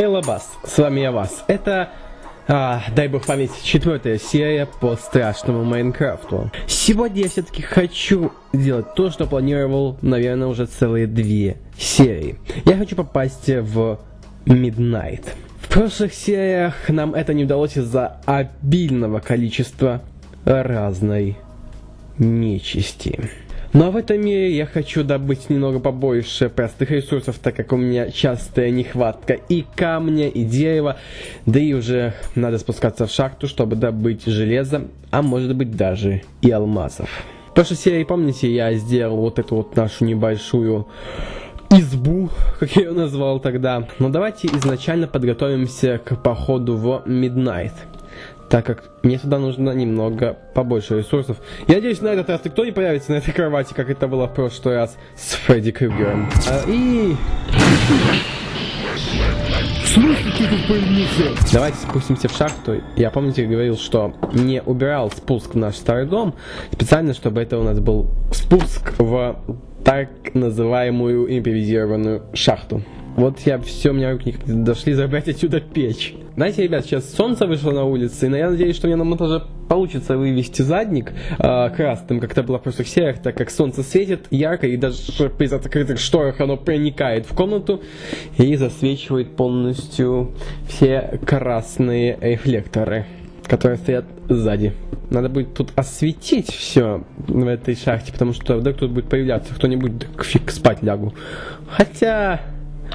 Хейлабас, с вами я Вас. Это, а, дай бог память, четвертая серия по страшному Майнкрафту. Сегодня я все-таки хочу сделать то, что планировал, наверное, уже целые две серии. Я хочу попасть в Midnight. В прошлых сериях нам это не удалось из-за обильного количества разной нечисти. Но в этом мире я хочу добыть немного побольше простых ресурсов, так как у меня частая нехватка и камня, и дерева. Да и уже надо спускаться в шахту, чтобы добыть железо, а может быть даже и алмазов. В прошлой серии, помните, я сделал вот эту вот нашу небольшую избу, как я ее назвал тогда. Но давайте изначально подготовимся к походу в Midnight так как мне сюда нужно немного побольше ресурсов. Я надеюсь, на этот раз никто не появится на этой кровати, как это было в прошлый раз с Фредди Крюгером. А, и... В смысле ты тут появился? Давайте спустимся в шахту. Я, помните, говорил, что не убирал спуск в наш старый дом, специально, чтобы это у нас был спуск в так называемую импровизированную шахту. Вот я все, у меня руки не дошли забрать отсюда печь. Знаете, ребят, сейчас солнце вышло на улице, и я надеюсь, что мне на монтаже получится вывести задник э, красным, как это было в прошлых сериях, так как солнце светит ярко, и даже при закрытых шторах оно проникает в комнату и засвечивает полностью все красные рефлекторы, которые стоят сзади. Надо будет тут осветить все в этой шахте, потому что вдруг тут будет появляться кто-нибудь, фиг спать лягу. Хотя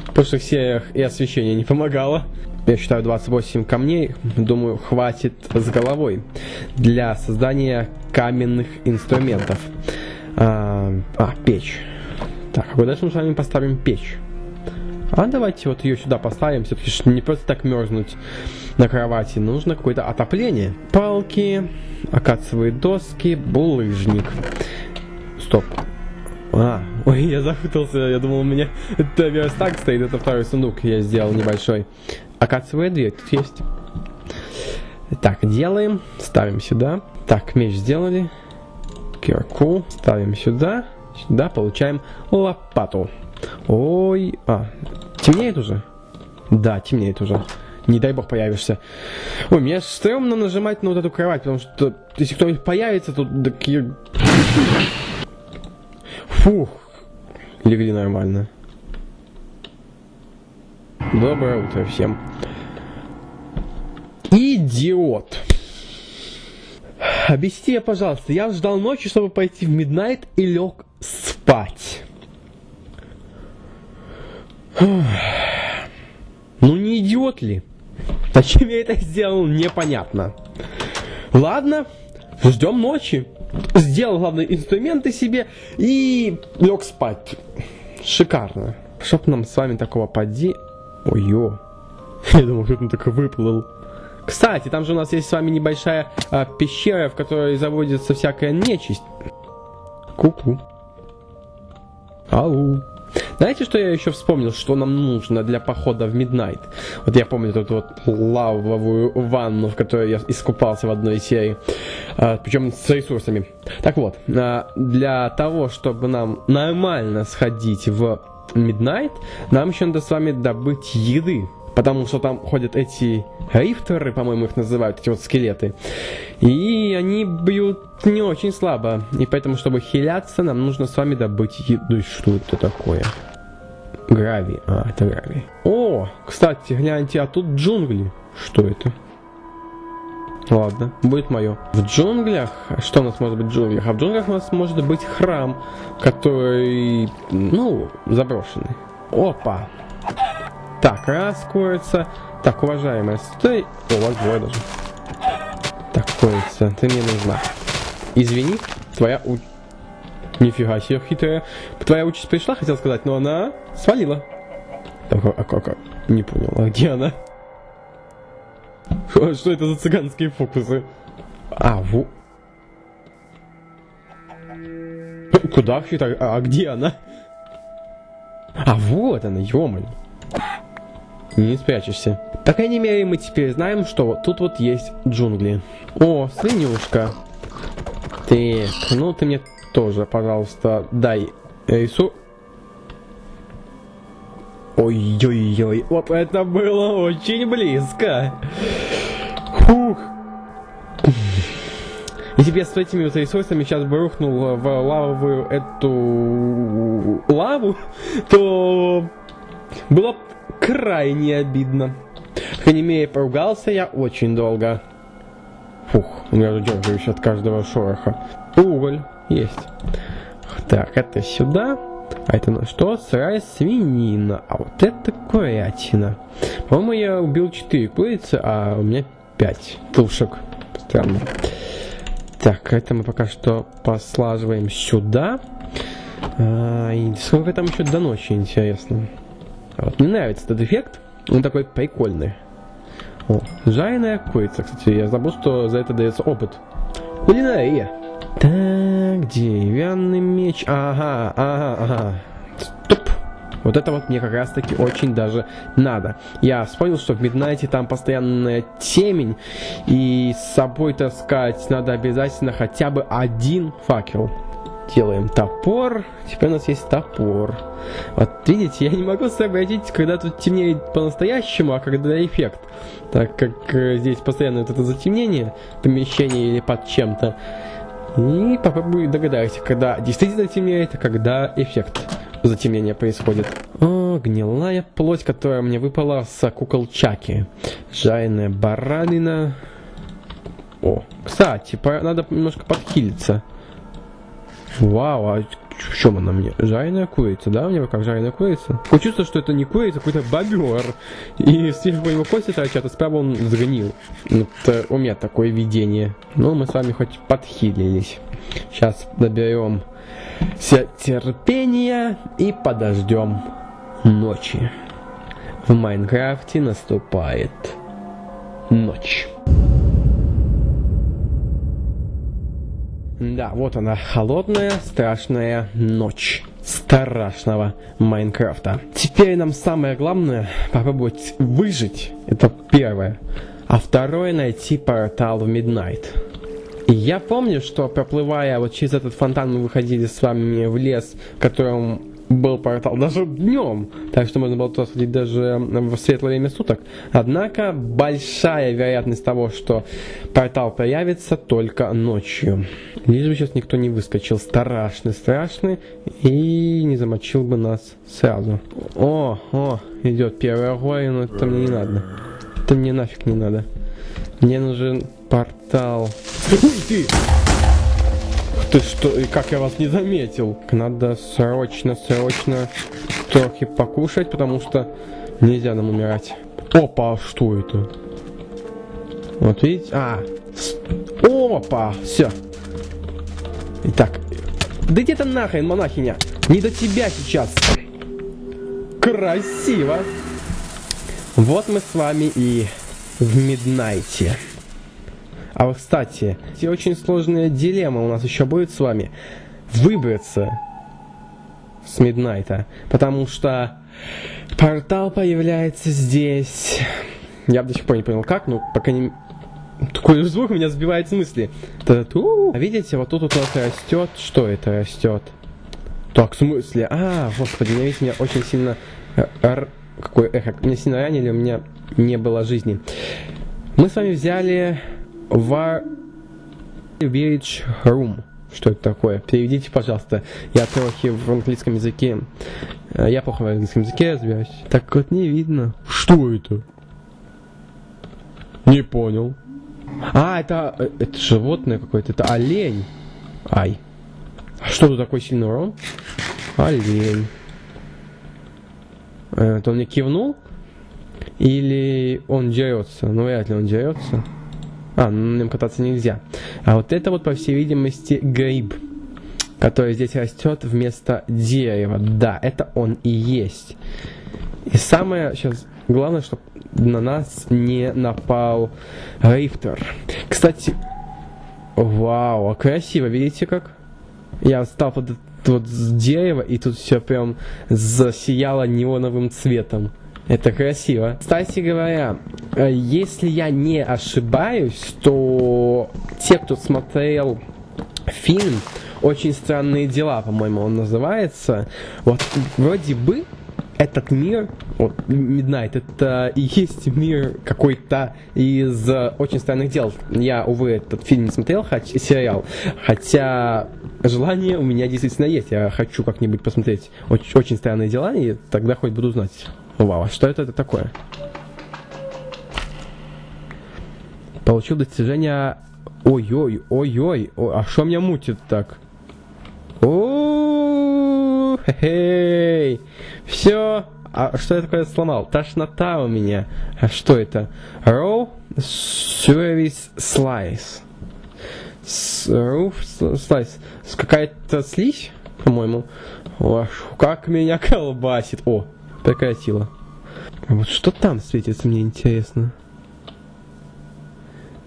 в прошлых сериях и освещение не помогало. Я считаю 28 камней, думаю, хватит с головой для создания каменных инструментов. А, а печь. Так, а куда же мы с вами поставим печь? А давайте вот ее сюда поставим, все-таки не просто так мерзнуть на кровати, нужно какое-то отопление. Палки, акациевые доски, булыжник. Стоп, а, ой, я запутался, я думал, у меня это верстак стоит, это второй сундук я сделал небольшой. Акациевая дверь тут есть. Так, делаем, ставим сюда. Так, меч сделали. Кирку ставим сюда. Сюда получаем лопату. Ой, а, темнеет уже? Да, темнеет уже. Не дай бог появишься. Ой, мне стрёмно нажимать на вот эту кровать, потому что если кто-нибудь появится, то такие... Фух. Легли нормально. Доброе утро всем. Идиот. Объясни пожалуйста, я ждал ночи, чтобы пойти в Миднайт и лег спать. Ну не идиот ли? Зачем я это сделал, непонятно. Ладно, ждем ночи сделал главные инструменты себе и лег спать. Шикарно. Чтоб нам с вами такого поди... Ой-ё. Я думал, что он так выплыл. Кстати, там же у нас есть с вами небольшая а, пещера, в которой заводится всякая нечисть. Ку-ку. Ау. Знаете, что я еще вспомнил, что нам нужно для похода в Midnight? Вот я помню эту вот лавовую ванну, в которой я искупался в одной серии, а, причем с ресурсами. Так вот, а, для того, чтобы нам нормально сходить в Midnight, нам еще надо с вами добыть еды. Потому что там ходят эти рифтеры, по-моему, их называют, эти вот скелеты. И они бьют не очень слабо. И поэтому, чтобы хиляться, нам нужно с вами добыть еду. Что это такое? Гравий. А, это гравий. О, кстати, гляньте, а тут джунгли. Что это? Ладно, будет мое. В джунглях, что у нас может быть в джунглях? А в джунглях у нас может быть храм, который, ну, заброшенный. Опа. Так, раз, курица. Так, уважаемая, стой. О, вас двое даже. Так, курица, ты мне нужна. Извини, твоя у... Нифига себе хитрая. Твоя участь пришла, хотел сказать, но она свалила. Так, а как? А, не понял, а где она? Что это за цыганские фокусы? А, во... Куда вообще так? А где она? А вот она, ё -моё не спрячешься. По крайней мере, мы теперь знаем, что тут вот есть джунгли. О, свинюшка. Так, ну ты мне тоже, пожалуйста, дай рису. Ой-ой-ой, вот это было очень близко. Фух. Если бы я с этими вот ресурсами сейчас бы рухнул в лавовую эту лаву, то было крайне обидно. Мере, поругался я очень долго. Фух, я задерживаюсь от каждого шороха. Уголь есть. Так, это сюда. А это на что? Сырая свинина. А вот это курятина. По-моему, я убил 4 курицы, а у меня 5 тушек. Странно. Так, это мы пока что послаживаем сюда. А, и сколько там еще до ночи, интересно. Вот мне нравится этот эффект. Он такой прикольный. О, жареная курица, кстати. Я забыл, что за это дается опыт. Кулинария. Так, деревянный меч. Ага, ага, ага. Стоп. Вот это вот мне как раз таки очень даже надо. Я вспомнил, что в Миднайте там постоянная темень, и с собой таскать надо обязательно хотя бы один факел. Делаем топор. Теперь у нас есть топор. Вот видите, я не могу сообразить, когда тут темнеет по-настоящему, а когда эффект. Так как э, здесь постоянно вот это затемнение помещения или под чем-то. И попробую догадаться, когда действительно темнеет, а когда эффект затемнения происходит. О, гнилая плоть, которая мне выпала с кукол Чаки. Жареная баранина. О, кстати, надо немножко подхилиться. Вау, а в чем она мне? Жареная курица, да? У него как жареная курица? Такое чувство, что это не курица, а какой-то бобер. И сверху его кости торчат, а справа он сгнил. Это у меня такое видение. Но мы с вами хоть подхилились. Сейчас наберем все терпения и подождем ночи. В Майнкрафте наступает ночь. Да, вот она, холодная, страшная ночь страшного Майнкрафта. Теперь нам самое главное попробовать выжить. Это первое. А второе найти портал в. И я помню, что проплывая вот через этот фонтан мы выходили с вами в лес, в котором был портал даже днем, так что можно было туда сходить даже в светлое время суток. Однако большая вероятность того, что портал появится только ночью. Лишь бы сейчас никто не выскочил страшный, страшный и не замочил бы нас сразу. О, о, идет первый огонь, но это мне не надо. Это мне нафиг не надо. Мне нужен портал. Уй ты! Ты что, и как я вас не заметил? Надо срочно, срочно трохи покушать, потому что нельзя нам умирать. Опа, а что это? Вот видите? А, опа, все. Итак, да где то нахрен, монахиня? Не до тебя сейчас. Красиво. Вот мы с вами и в Миднайте. А вот, кстати, эти очень сложная дилемма у нас еще будет с вами. Выбраться с Миднайта. Потому что портал появляется здесь. Я до сих пор не понял как, но пока не... Такой звук меня сбивает с мысли. А видите, вот тут у нас растет. Что это растет? Так, в смысле? А, господи, меня, видите, меня очень сильно... Р... Какой эхо? Меня сильно ранили, у меня не было жизни. Мы с вами взяли Village Room. Что это такое? Переведите, пожалуйста. Я трохи в английском языке. Э, я плохо в английском языке разбираюсь. Так вот не видно. Что это? Не понял. А, это, э, это животное какое-то. Это олень. Ай. А что тут такой сильный урон? Олень. Э, это он мне кивнул? Или он дерется? Ну, вряд ли он дерется. А, на нем кататься нельзя. А вот это вот, по всей видимости, гриб, который здесь растет вместо дерева. Да, это он и есть. И самое сейчас главное, чтобы на нас не напал рифтер. Кстати, вау, а красиво, видите как? Я встал под вот с дерева, и тут все прям засияло неоновым цветом. Это красиво. Кстати говоря, э, если я не ошибаюсь, то те, кто смотрел фильм «Очень странные дела», по-моему, он называется, вот вроде бы этот мир, вот, Midnight, это и есть мир какой-то из очень странных дел. Я, увы, этот фильм не смотрел, хоть, сериал, хотя желание у меня действительно есть. Я хочу как-нибудь посмотреть очень, очень странные дела, и тогда хоть буду знать. Вау, а что это, это такое? Получил достижение... Ой-ой, ой-ой, а что меня мутит так? О, хе все. А что я такое сломал? Тошнота у меня. А что это? Raw Service Slice. Raw Slice. Какая-то слизь, по-моему. Как меня колбасит. О, прекратила. А вот что там светится, мне интересно.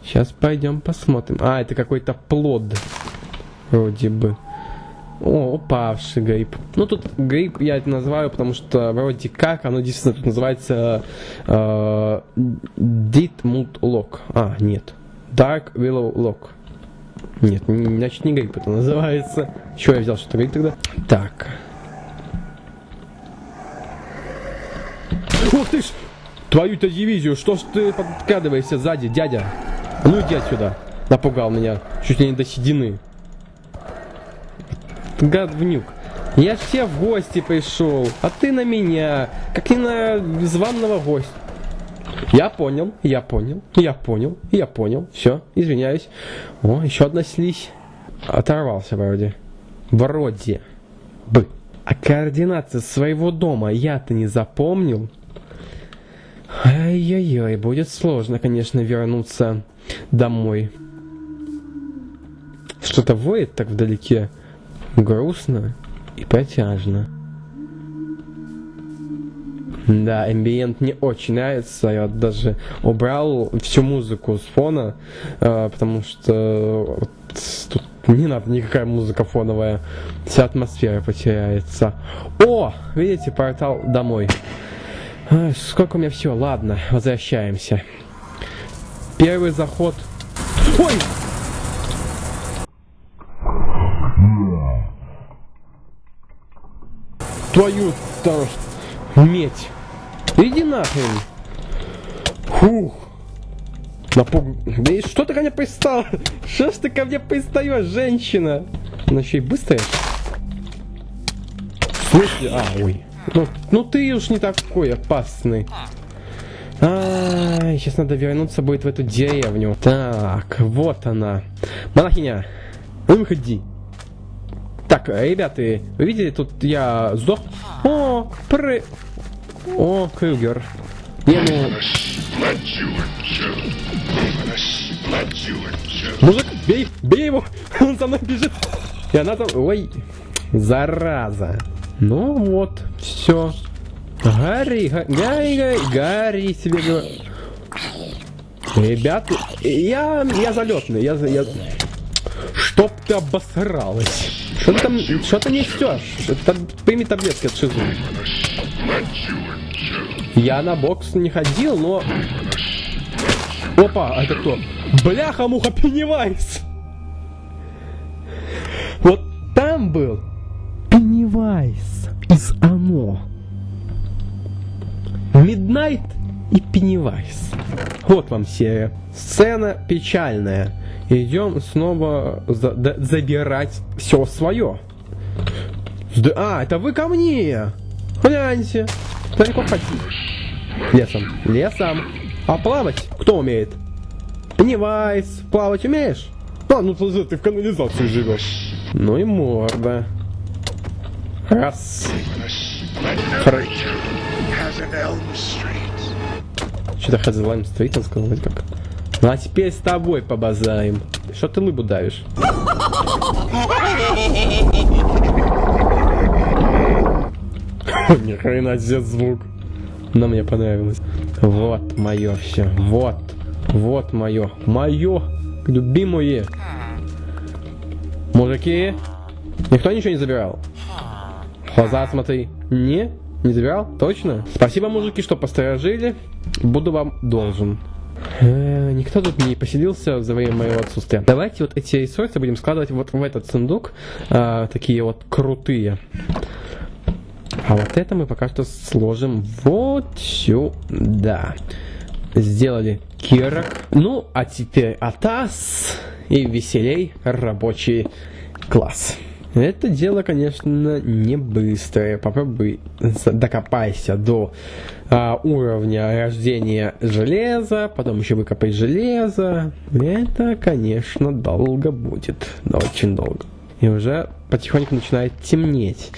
Сейчас пойдем посмотрим. А, это какой-то плод. Вроде бы. О, упавший гриб. Ну, тут гриб я это называю, потому что вроде как оно действительно тут называется э, Ditmut Lock. А, нет. Dark Willow Lock. Нет, значит не гриб это называется. Чего я взял что-то гриб тогда? Так. Ух ты ж! Твою-то дивизию, что ж ты подкрадываешься сзади, дядя? Ну иди отсюда. Напугал меня. Чуть ли не до седины. Говнюк. Я ж тебе в гости пришел, а ты на меня, как не на званного гостя. Я понял, я понял, я понял, я понял. Все, извиняюсь. О, еще одна слизь. Оторвался вроде. Вроде бы. А координаты своего дома я-то не запомнил. Ай-яй-яй, будет сложно, конечно, вернуться домой. Что-то воет так вдалеке. Грустно и протяжно. Да, амбиент не очень нравится. Я даже убрал всю музыку с фона, э, потому что тут не надо никакая музыка фоновая. Вся атмосфера потеряется. О, видите, портал домой. Сколько у меня все? Ладно, возвращаемся. Первый заход. Ой! Твою там медь. Иди нахрен. Фух. Напуг... Да и что ты ко мне пристал? Что ж ты ко мне пристаешь, женщина? Она еще и быстрая. Смысле? А, ой. Ну, ну ты уж не такой опасный. А, сейчас надо вернуться будет в эту деревню. Так, вот она. Монахиня, выходи. Так, ребята, вы видели, тут я сдох. О, пры... О, Крюгер. Не, ну... Мужик, бей, бей его! Он за мной бежит. И она там... Ой, зараза. Ну вот, все. Гарри, Гарри, Гарри, Гарри себе говорю. Ребята, я, я залетный, я, я... Чтоб ты обосралась. Что ты там, что ты несешь? Это, прими таблетки от шизы. Я на бокс не ходил, но... Опа, это кто? Бляха-муха Пеннивайз! Вот там был Пеннивайз из Оно. Миднайт и Пеннивайз. Вот вам серия. Сцена печальная. Идем снова за забирать все свое. А, это вы ко мне! Гляньте. Далеко ходить. Лесом. Лесом. А плавать кто умеет? Пеннивайз. Плавать умеешь? А, ну ты, ты в канализации живешь. Ну и морда. Раз. Что-то Хазелайм Стрит, он сказал, вроде как. Ну а теперь с тобой побазаем. Что ты лыбу давишь? Ни хрена себе звук. Но мне понравилось. Вот мое все. Вот. Вот мое. Мое. Любимое. Мужики. Никто ничего не забирал? Глаза смотри. Не? Не забирал? Точно? Спасибо, мужики, что посторожили. Буду вам должен. Э, никто тут не поселился за время моего отсутствия. Давайте вот эти ресурсы будем складывать вот в этот сундук. Э, такие вот крутые. А вот это мы пока что сложим вот сюда. Сделали кирок. Ну, а теперь атас и веселей рабочий класс. Это дело, конечно, не быстрое. Попробуй докопайся до а, уровня рождения железа, потом еще выкопай железо. Это, конечно, долго будет. Очень долго. И уже потихоньку начинает темнеть.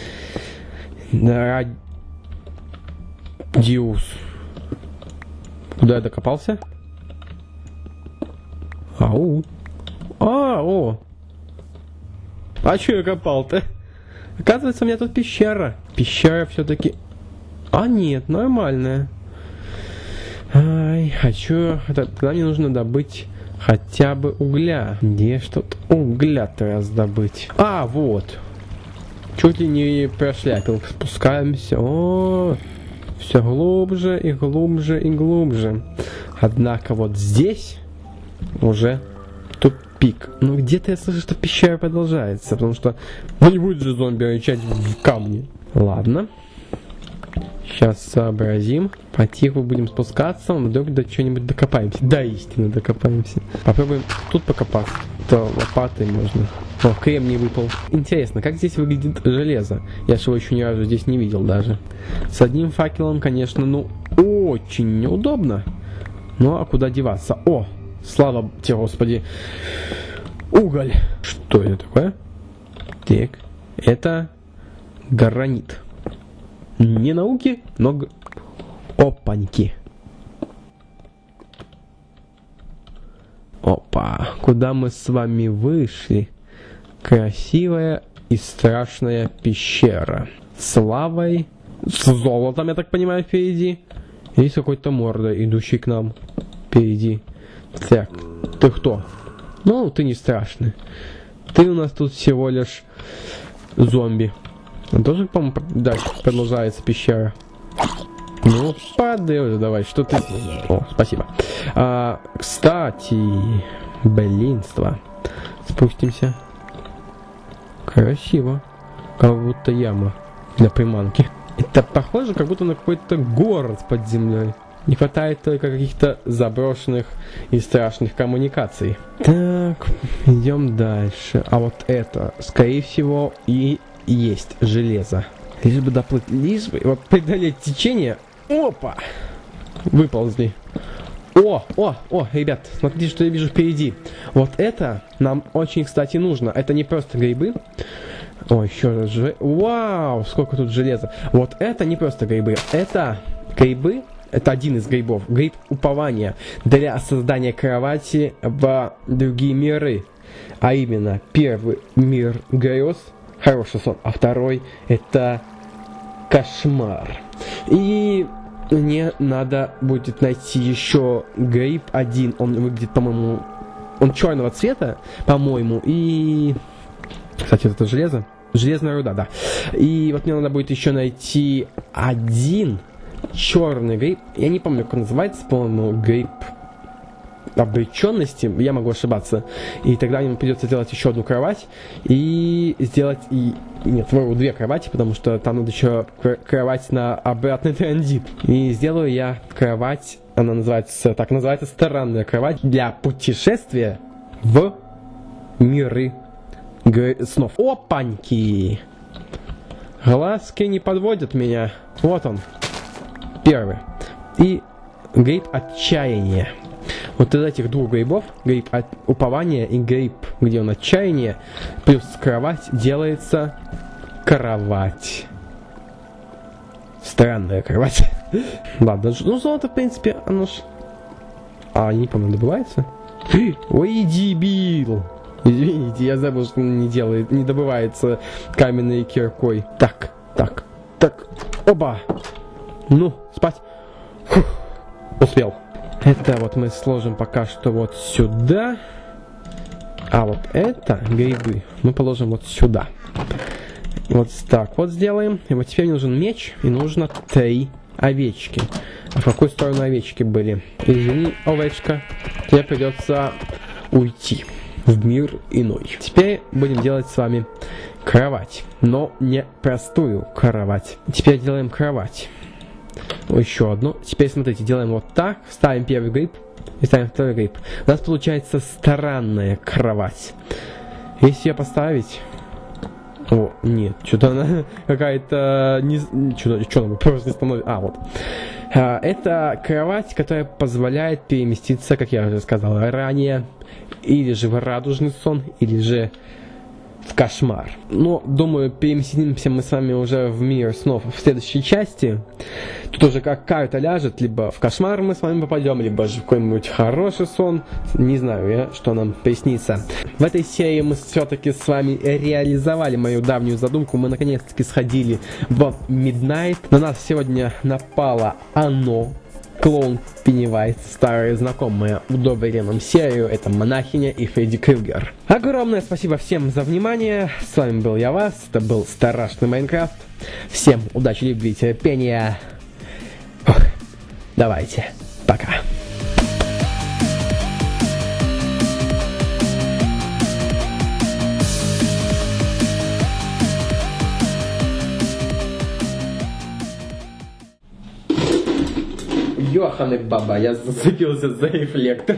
Радиус. Куда я докопался? Ау. А, о, а что я копал-то? Оказывается, у меня тут пещера. Пещера все-таки... А нет, нормальная. Ай, а чё? Тогда мне нужно добыть хотя бы угля. Где тут угля-то раздобыть? А, вот. Чуть ли не прошляпил. Спускаемся. О, все глубже и глубже и глубже. Однако вот здесь уже пик. Но где-то я слышу, что пещера продолжается, потому что ну, не будет же зомби рычать в камне. Ладно. Сейчас сообразим. Потиху будем спускаться, вдруг до чего-нибудь докопаемся. Да, истинно докопаемся. Попробуем тут покопаться. То лопатой можно. О, кремний выпал. Интересно, как здесь выглядит железо? Я же его еще ни разу здесь не видел даже. С одним факелом, конечно, ну, очень неудобно. Ну, а куда деваться? О, Слава тебе, Господи. Уголь. Что это такое? Так. Это гранит. Не науки, но... Опаньки. Опа. Куда мы с вами вышли? Красивая и страшная пещера. С лавой. С золотом, я так понимаю, впереди. Есть какой-то морда, идущий к нам. Впереди. Так, ты кто? Ну, ты не страшный. Ты у нас тут всего лишь зомби. Тоже, по-моему, дальше продолжается пещера. Ну, падай давай, что ты... О, спасибо. А, кстати, блинство. Спустимся. Красиво. Как будто яма для приманки. Это похоже, как будто на какой-то город под землей. Не хватает только каких-то заброшенных и страшных коммуникаций. Так, идем дальше. А вот это, скорее всего, и есть железо. Лишь бы доплыть, лишь бы вот преодолеть течение. Опа! Выползли. О, о, о, ребят, смотрите, что я вижу впереди. Вот это нам очень, кстати, нужно. Это не просто грибы. О, еще раз же. Вау, сколько тут железа. Вот это не просто грибы. Это грибы, это один из грибов. Гриб упования для создания кровати в другие миры. А именно, первый мир грез, хороший сон, а второй это кошмар. И мне надо будет найти еще гриб один. Он выглядит, по-моему, он черного цвета, по-моему. И, кстати, это железо. Железная руда, да. И вот мне надо будет еще найти один черный гриб. Я не помню, как он называется, по-моему, гриб обреченности, я могу ошибаться. И тогда ему придется сделать еще одну кровать и сделать и нет, вырву две кровати, потому что там надо еще кровать на обратный транзит. И сделаю я кровать, она называется, так называется, странная кровать для путешествия в миры снов. Опаньки! Глазки не подводят меня. Вот он. Первый. И грейп отчаяния. Вот из этих двух грибов, гриб от упования и гриб, где он отчаяние, плюс кровать делается кровать. Странная кровать. Ладно, ну золото, в принципе, оно ж... А, не помню, добывается? Ой, дебил! Извините, я забыл, что не делает, не добывается каменной киркой. Так, так, так, оба! Ну, спать. Фух, успел. Это вот мы сложим пока что вот сюда. А вот это грибы мы положим вот сюда. Вот так вот сделаем. И вот теперь мне нужен меч и нужно три овечки. А в какую сторону овечки были? Извини, овечка, тебе придется уйти в мир иной. Теперь будем делать с вами кровать, но не простую кровать. Теперь делаем кровать. Еще одну. Теперь смотрите, делаем вот так, ставим первый гриб и ставим второй гриб. У нас получается странная кровать. Если ее поставить... О, нет, что-то она какая-то... Не... Что-то что просто не становится... А, вот. А, это кровать, которая позволяет переместиться, как я уже сказал ранее, или же в радужный сон, или же в кошмар. Но, думаю, переместимся мы с вами уже в мир снов в следующей части. Тут уже как карта ляжет, либо в кошмар мы с вами попадем, либо же в какой-нибудь хороший сон. Не знаю я, что нам приснится. В этой серии мы все-таки с вами реализовали мою давнюю задумку. Мы наконец-таки сходили в Midnight. На нас сегодня напало оно, клоун Пеннивайз, старые знакомые, удобрили нам серию, это Монахиня и Фредди Крюгер. Огромное спасибо всем за внимание, с вами был я вас, это был Страшный Майнкрафт. Всем удачи, любви, терпения. Ох, давайте, пока. Йоханы баба, я зацепился за рефлектор.